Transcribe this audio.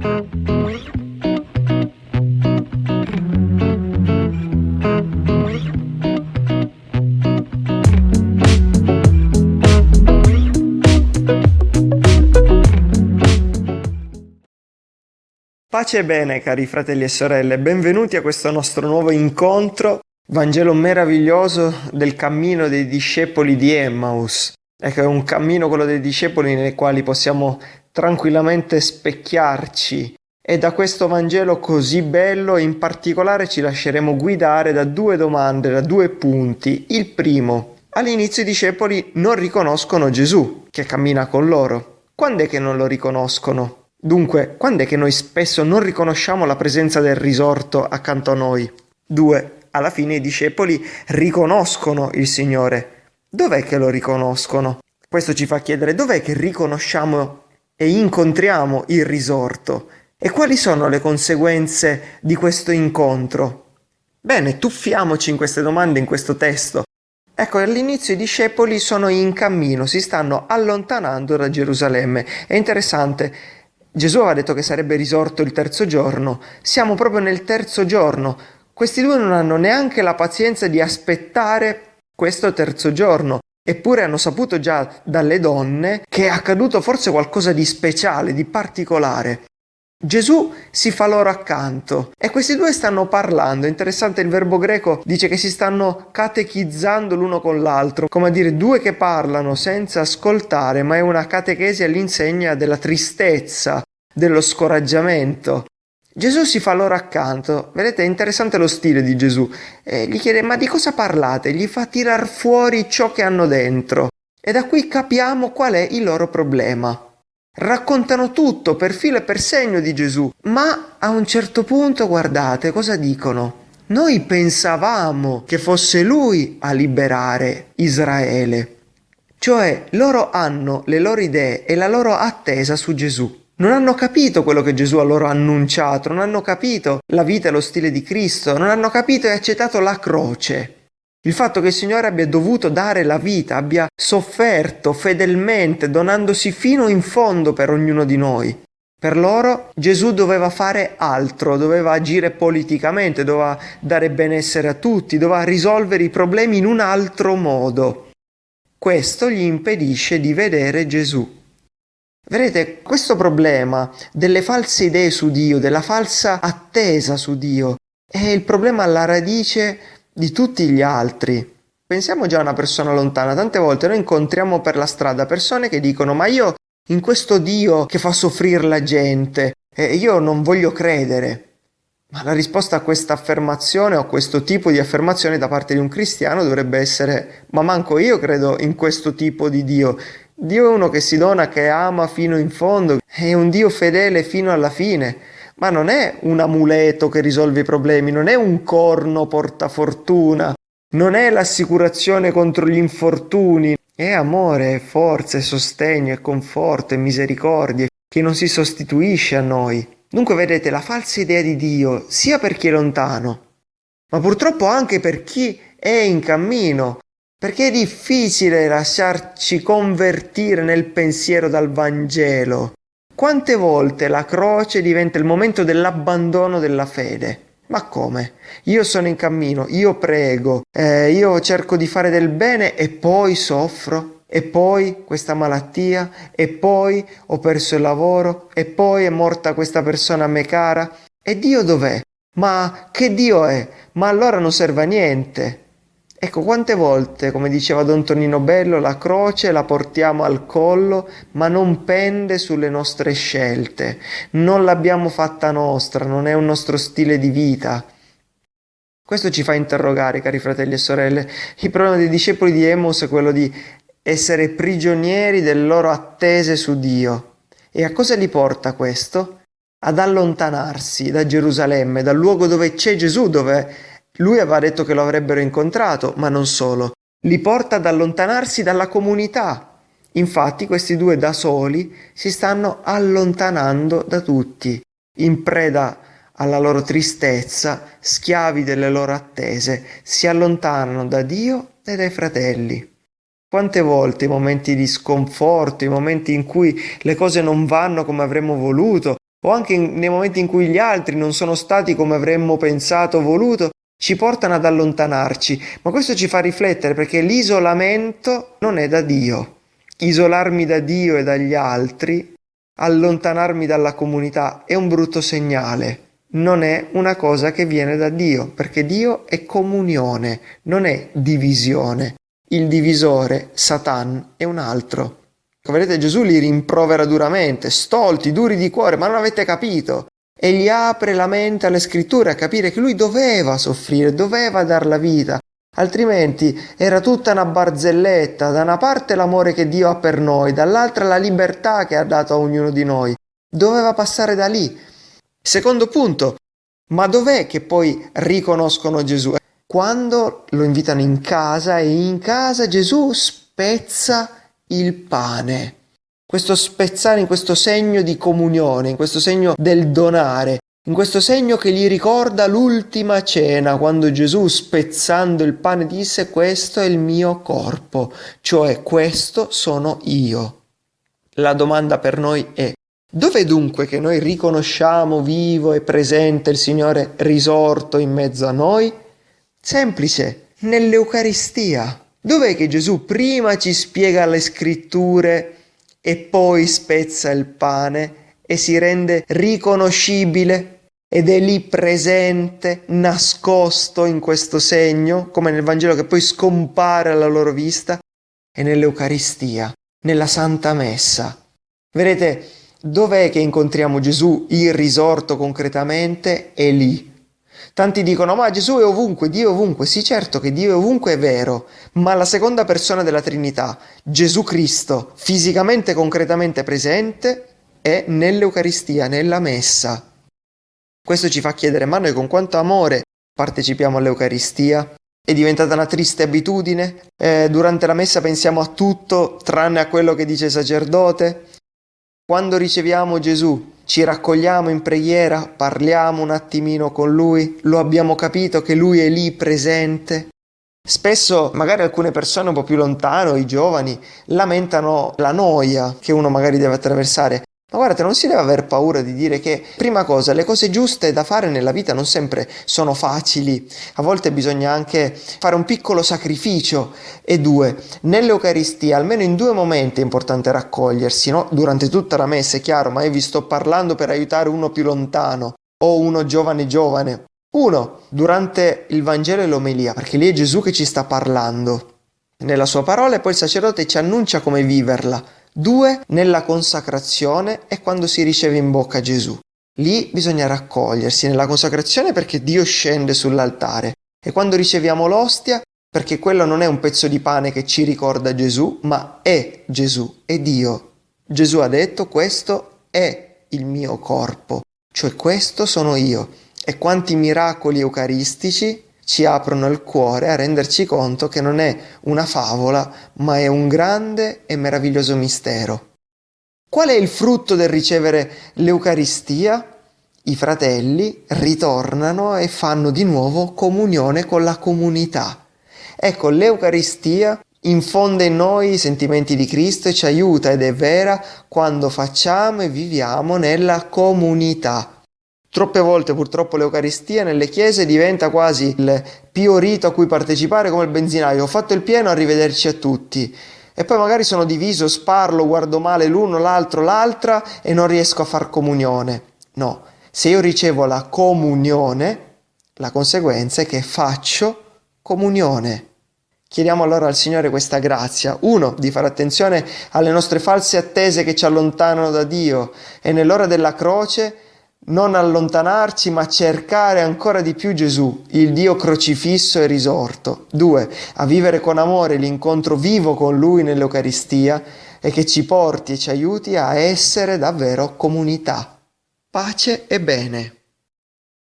Pace e bene cari fratelli e sorelle, benvenuti a questo nostro nuovo incontro, Vangelo meraviglioso del cammino dei discepoli di Emmaus. Ecco, è un cammino quello dei discepoli nei quali possiamo tranquillamente specchiarci e da questo Vangelo così bello in particolare ci lasceremo guidare da due domande, da due punti. Il primo, all'inizio i discepoli non riconoscono Gesù che cammina con loro. Quando è che non lo riconoscono? Dunque, quando è che noi spesso non riconosciamo la presenza del risorto accanto a noi? 2. Alla fine i discepoli riconoscono il Signore. Dov'è che lo riconoscono? Questo ci fa chiedere dov'è che riconosciamo e incontriamo il risorto e quali sono le conseguenze di questo incontro? Bene, tuffiamoci in queste domande in questo testo. Ecco, all'inizio i discepoli sono in cammino, si stanno allontanando da Gerusalemme. È interessante, Gesù aveva detto che sarebbe risorto il terzo giorno, siamo proprio nel terzo giorno. Questi due non hanno neanche la pazienza di aspettare questo terzo giorno, eppure hanno saputo già dalle donne che è accaduto forse qualcosa di speciale, di particolare. Gesù si fa loro accanto e questi due stanno parlando. Interessante il verbo greco dice che si stanno catechizzando l'uno con l'altro, come a dire due che parlano senza ascoltare, ma è una catechesi all'insegna della tristezza, dello scoraggiamento. Gesù si fa loro accanto, vedete è interessante lo stile di Gesù, e gli chiede ma di cosa parlate? Gli fa tirar fuori ciò che hanno dentro e da qui capiamo qual è il loro problema. Raccontano tutto per filo e per segno di Gesù, ma a un certo punto guardate cosa dicono. Noi pensavamo che fosse lui a liberare Israele. Cioè loro hanno le loro idee e la loro attesa su Gesù. Non hanno capito quello che Gesù a loro ha annunciato, non hanno capito la vita e lo stile di Cristo, non hanno capito e accettato la croce. Il fatto che il Signore abbia dovuto dare la vita, abbia sofferto fedelmente, donandosi fino in fondo per ognuno di noi. Per loro Gesù doveva fare altro, doveva agire politicamente, doveva dare benessere a tutti, doveva risolvere i problemi in un altro modo. Questo gli impedisce di vedere Gesù. Vedete, questo problema delle false idee su Dio, della falsa attesa su Dio, è il problema alla radice di tutti gli altri. Pensiamo già a una persona lontana, tante volte noi incontriamo per la strada persone che dicono ma io in questo Dio che fa soffrire la gente, eh, io non voglio credere. Ma la risposta a questa affermazione o a questo tipo di affermazione da parte di un cristiano dovrebbe essere ma manco io credo in questo tipo di Dio. Dio è uno che si dona, che ama fino in fondo, è un Dio fedele fino alla fine ma non è un amuleto che risolve i problemi, non è un corno portafortuna, non è l'assicurazione contro gli infortuni, è amore, è forza, è sostegno, è conforto, è misericordia, che non si sostituisce a noi. Dunque vedete la falsa idea di Dio, sia per chi è lontano, ma purtroppo anche per chi è in cammino, perché è difficile lasciarci convertire nel pensiero dal Vangelo. Quante volte la croce diventa il momento dell'abbandono della fede? Ma come? Io sono in cammino, io prego, eh, io cerco di fare del bene e poi soffro, e poi questa malattia, e poi ho perso il lavoro, e poi è morta questa persona a me cara. E Dio dov'è? Ma che Dio è? Ma allora non serve a niente. Ecco, quante volte, come diceva Don Tonino Bello, la croce la portiamo al collo, ma non pende sulle nostre scelte. Non l'abbiamo fatta nostra, non è un nostro stile di vita. Questo ci fa interrogare, cari fratelli e sorelle. Il problema dei discepoli di Emos è quello di essere prigionieri delle loro attese su Dio. E a cosa li porta questo? Ad allontanarsi da Gerusalemme, dal luogo dove c'è Gesù, dove lui aveva detto che lo avrebbero incontrato, ma non solo. Li porta ad allontanarsi dalla comunità. Infatti questi due da soli si stanno allontanando da tutti, in preda alla loro tristezza, schiavi delle loro attese, si allontanano da Dio e dai fratelli. Quante volte i momenti di sconforto, i momenti in cui le cose non vanno come avremmo voluto, o anche nei momenti in cui gli altri non sono stati come avremmo pensato o voluto, ci portano ad allontanarci, ma questo ci fa riflettere perché l'isolamento non è da Dio. Isolarmi da Dio e dagli altri, allontanarmi dalla comunità è un brutto segnale, non è una cosa che viene da Dio, perché Dio è comunione, non è divisione. Il divisore, Satan, è un altro. Vedete, Gesù li rimprovera duramente, stolti, duri di cuore, ma non avete capito. E gli apre la mente alle scritture a capire che lui doveva soffrire, doveva dar la vita, altrimenti era tutta una barzelletta, da una parte l'amore che Dio ha per noi, dall'altra la libertà che ha dato a ognuno di noi. Doveva passare da lì. Secondo punto, ma dov'è che poi riconoscono Gesù? Quando lo invitano in casa e in casa Gesù spezza il pane. Questo spezzare in questo segno di comunione, in questo segno del donare, in questo segno che gli ricorda l'ultima cena, quando Gesù spezzando il pane disse questo è il mio corpo, cioè questo sono io. La domanda per noi è Dov'è dunque che noi riconosciamo vivo e presente il Signore risorto in mezzo a noi? Semplice, nell'Eucaristia. Dov'è che Gesù prima ci spiega le scritture e poi spezza il pane e si rende riconoscibile ed è lì presente, nascosto in questo segno, come nel Vangelo che poi scompare alla loro vista, e nell'Eucaristia, nella Santa Messa. Vedete, dov'è che incontriamo Gesù il risorto concretamente? È lì, Tanti dicono ma Gesù è ovunque, Dio è ovunque. Sì certo che Dio è ovunque è vero, ma la seconda persona della Trinità, Gesù Cristo, fisicamente concretamente presente, è nell'Eucaristia, nella Messa. Questo ci fa chiedere ma noi con quanto amore partecipiamo all'Eucaristia? È diventata una triste abitudine? Eh, durante la Messa pensiamo a tutto tranne a quello che dice il sacerdote? Quando riceviamo Gesù ci raccogliamo in preghiera, parliamo un attimino con Lui, lo abbiamo capito che Lui è lì presente. Spesso magari alcune persone un po' più lontano, i giovani, lamentano la noia che uno magari deve attraversare. Ma guardate, non si deve aver paura di dire che, prima cosa, le cose giuste da fare nella vita non sempre sono facili, a volte bisogna anche fare un piccolo sacrificio. E due, nell'Eucaristia, almeno in due momenti è importante raccogliersi, no? Durante tutta la messa, è chiaro, ma io vi sto parlando per aiutare uno più lontano o uno giovane giovane. Uno, durante il Vangelo e l'omelia, perché lì è Gesù che ci sta parlando nella sua parola e poi il sacerdote ci annuncia come viverla. Due, nella consacrazione è quando si riceve in bocca Gesù. Lì bisogna raccogliersi nella consacrazione perché Dio scende sull'altare e quando riceviamo l'ostia perché quello non è un pezzo di pane che ci ricorda Gesù, ma è Gesù, è Dio. Gesù ha detto questo è il mio corpo, cioè questo sono io. E quanti miracoli eucaristici ci aprono il cuore a renderci conto che non è una favola, ma è un grande e meraviglioso mistero. Qual è il frutto del ricevere l'Eucaristia? I fratelli ritornano e fanno di nuovo comunione con la comunità. Ecco, l'Eucaristia infonde in noi i sentimenti di Cristo e ci aiuta ed è vera quando facciamo e viviamo nella comunità. Troppe volte purtroppo l'Eucaristia nelle chiese diventa quasi il pio rito a cui partecipare come il benzinaio. Ho fatto il pieno, arrivederci a tutti. E poi magari sono diviso, sparlo, guardo male l'uno, l'altro, l'altra e non riesco a far comunione. No, se io ricevo la comunione, la conseguenza è che faccio comunione. Chiediamo allora al Signore questa grazia, uno, di fare attenzione alle nostre false attese che ci allontanano da Dio e nell'ora della croce non allontanarci ma cercare ancora di più Gesù, il Dio crocifisso e risorto. Due, a vivere con amore l'incontro vivo con Lui nell'Eucaristia e che ci porti e ci aiuti a essere davvero comunità. Pace e bene.